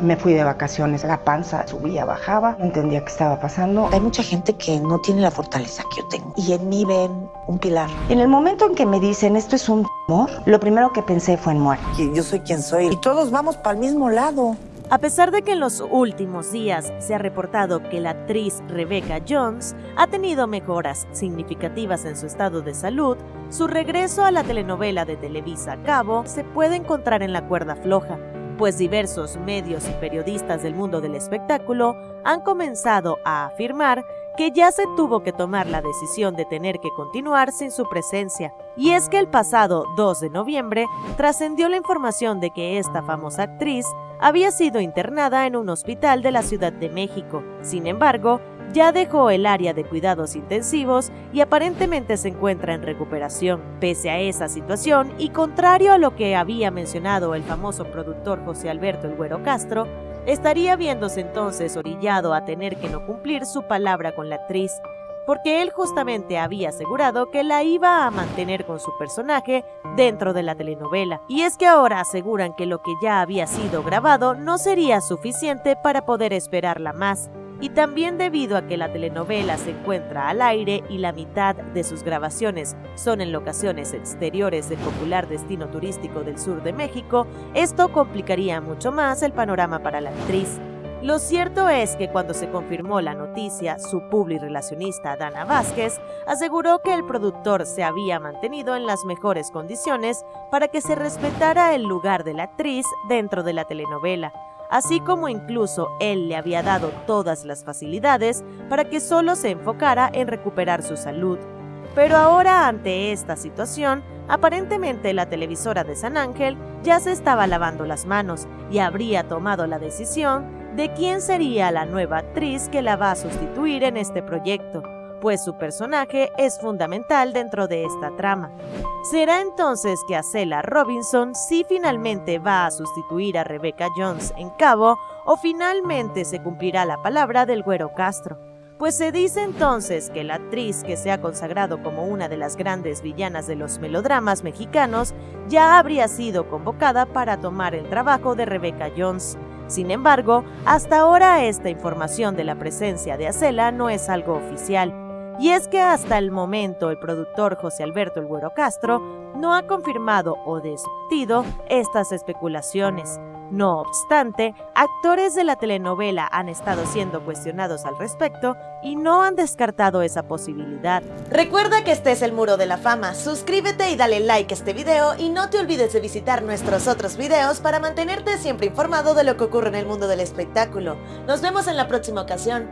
Me fui de vacaciones, la panza subía, bajaba, no entendía qué estaba pasando. Hay mucha gente que no tiene la fortaleza que yo tengo y en mí ven un pilar. En el momento en que me dicen esto es un amor, lo primero que pensé fue en muerte. Yo soy quien soy y todos vamos para el mismo lado. A pesar de que en los últimos días se ha reportado que la actriz Rebecca Jones ha tenido mejoras significativas en su estado de salud, su regreso a la telenovela de Televisa Cabo se puede encontrar en la cuerda floja, pues diversos medios y periodistas del mundo del espectáculo han comenzado a afirmar que ya se tuvo que tomar la decisión de tener que continuar sin su presencia. Y es que el pasado 2 de noviembre trascendió la información de que esta famosa actriz había sido internada en un hospital de la Ciudad de México. Sin embargo, ya dejó el área de cuidados intensivos y aparentemente se encuentra en recuperación. Pese a esa situación y contrario a lo que había mencionado el famoso productor José Alberto El Güero Castro, estaría viéndose entonces orillado a tener que no cumplir su palabra con la actriz, porque él justamente había asegurado que la iba a mantener con su personaje dentro de la telenovela. Y es que ahora aseguran que lo que ya había sido grabado no sería suficiente para poder esperarla más, y también debido a que la telenovela se encuentra al aire y la mitad de sus grabaciones son en locaciones exteriores del popular destino turístico del sur de México, esto complicaría mucho más el panorama para la actriz. Lo cierto es que cuando se confirmó la noticia, su relacionista Dana Vázquez aseguró que el productor se había mantenido en las mejores condiciones para que se respetara el lugar de la actriz dentro de la telenovela, así como incluso él le había dado todas las facilidades para que solo se enfocara en recuperar su salud. Pero ahora ante esta situación, aparentemente la televisora de San Ángel ya se estaba lavando las manos y habría tomado la decisión de quién sería la nueva actriz que la va a sustituir en este proyecto pues su personaje es fundamental dentro de esta trama. ¿Será entonces que Acela Robinson sí finalmente va a sustituir a Rebecca Jones en Cabo o finalmente se cumplirá la palabra del Güero Castro? Pues se dice entonces que la actriz que se ha consagrado como una de las grandes villanas de los melodramas mexicanos ya habría sido convocada para tomar el trabajo de Rebecca Jones. Sin embargo, hasta ahora esta información de la presencia de Acela no es algo oficial, y es que hasta el momento el productor José Alberto El Güero Castro no ha confirmado o desmentido estas especulaciones. No obstante, actores de la telenovela han estado siendo cuestionados al respecto y no han descartado esa posibilidad. Recuerda que este es el Muro de la Fama, suscríbete y dale like a este video y no te olvides de visitar nuestros otros videos para mantenerte siempre informado de lo que ocurre en el mundo del espectáculo. Nos vemos en la próxima ocasión.